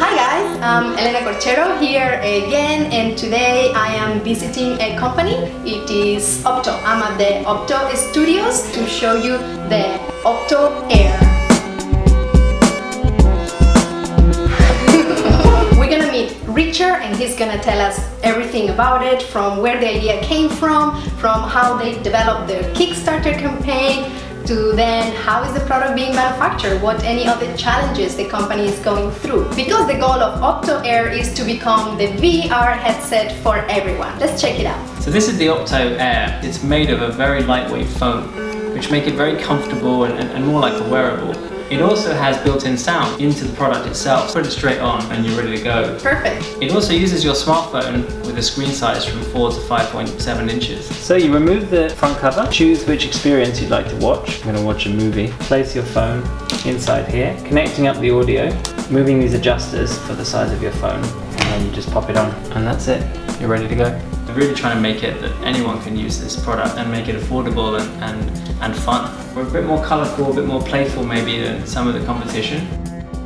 Hi guys, I'm Elena Corchero here again and today I am visiting a company. It is Opto. I'm at the Opto Studios to show you the Opto Air. We're gonna meet Richard and he's gonna tell us everything about it from where the idea came from, from how they developed their Kickstarter campaign, to then how is the product being manufactured, what any other challenges the company is going through. Because the goal of Opto Air is to become the VR headset for everyone. Let's check it out. So this is the Opto Air. It's made of a very lightweight foam, which make it very comfortable and, and more like a wearable. It also has built-in sound into the product itself. Put it straight on and you're ready to go. Perfect. It also uses your smartphone with a screen size from 4 to 5.7 inches. So you remove the front cover, choose which experience you'd like to watch. I'm going to watch a movie. Place your phone inside here, connecting up the audio, moving these adjusters for the size of your phone, and then you just pop it on. And that's it. You're ready to go. We're really trying to make it that anyone can use this product and make it affordable and, and, and fun. We're a bit more colourful, a bit more playful maybe than some of the competition.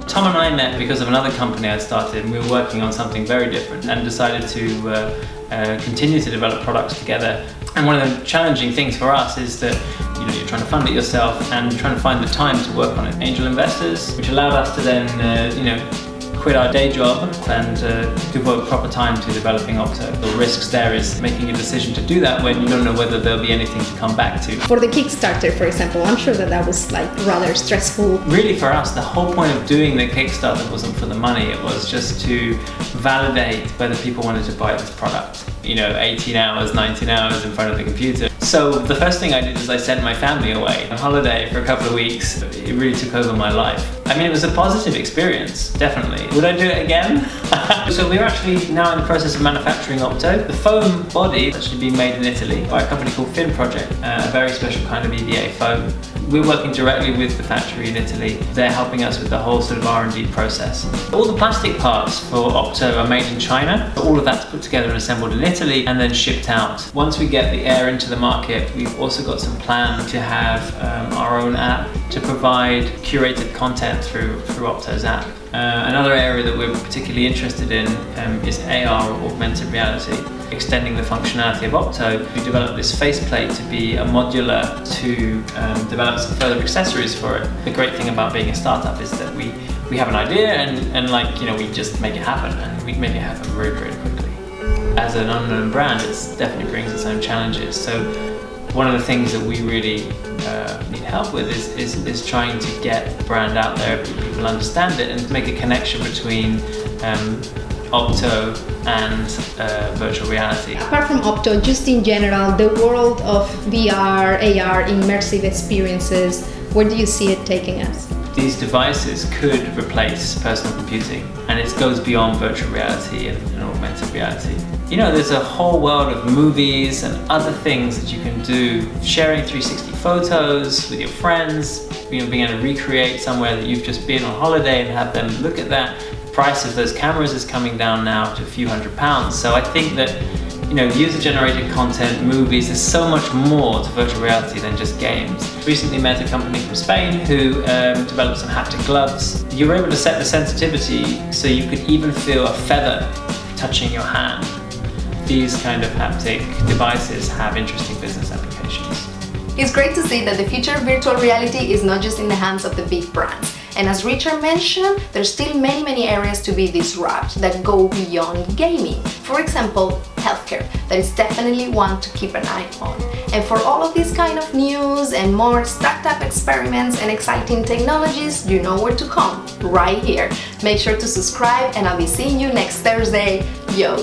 Tom and I met because of another company I'd started and we were working on something very different and decided to uh, uh, continue to develop products together. And one of the challenging things for us is that you know, you're trying to fund it yourself and trying to find the time to work on it. Angel investors, which allowed us to then, uh, you know, quit our day job and uh, devote proper time to developing Opto. The risks there is making a decision to do that when you don't know whether there'll be anything to come back to. For the Kickstarter, for example, I'm sure that that was like rather stressful. Really for us, the whole point of doing the Kickstarter wasn't for the money, it was just to validate whether people wanted to buy this product. You know, 18 hours, 19 hours in front of the computer. So the first thing I did is I sent my family away on holiday for a couple of weeks. It really took over my life. I mean, it was a positive experience, definitely. Would I do it again? so we're actually now in the process of manufacturing Opto. The foam body is actually being made in Italy by a company called Fin Project, uh, a very special kind of EVA foam. We're working directly with the factory in Italy. They're helping us with the whole sort of R&D process. All the plastic parts for Opto are made in China. All of that's put together and assembled in Italy and then shipped out. Once we get the air into the market, we've also got some plan to have um, our own app to provide curated content through, through Opto's app. Uh, another area that we're particularly interested in um, is AR or augmented reality. Extending the functionality of Opto, we developed this faceplate to be a modular to um, develop some further accessories for it. The great thing about being a startup is that we, we have an idea and, and like, you know, we just make it happen and we make it happen very, very quickly. As an unknown brand, it definitely brings its own challenges. So one of the things that we really uh, need help with is, is, is, trying to get the brand out there, people understand it, and make a connection between um, Opto and uh, virtual reality. Apart from Opto, just in general, the world of VR, AR, immersive experiences, where do you see it taking us? These devices could replace personal computing and it goes beyond virtual reality and, and augmented reality. You know, there's a whole world of movies and other things that you can do. Sharing 360 photos with your friends, you know, being able to recreate somewhere that you've just been on holiday and have them look at that. The price of those cameras is coming down now to a few hundred pounds. So I think that you know, user-generated content, movies, there's so much more to virtual reality than just games. Recently met a company from Spain who um, developed some haptic gloves. You were able to set the sensitivity so you could even feel a feather touching your hand. These kind of haptic devices have interesting business applications. It's great to see that the future of virtual reality is not just in the hands of the big brands. And as Richard mentioned, there's still many, many areas to be disrupted that go beyond gaming. For example, healthcare, that is definitely one to keep an eye on. And for all of these kind of news and more startup experiments and exciting technologies, you know where to come, right here. Make sure to subscribe and I'll be seeing you next Thursday. Yo,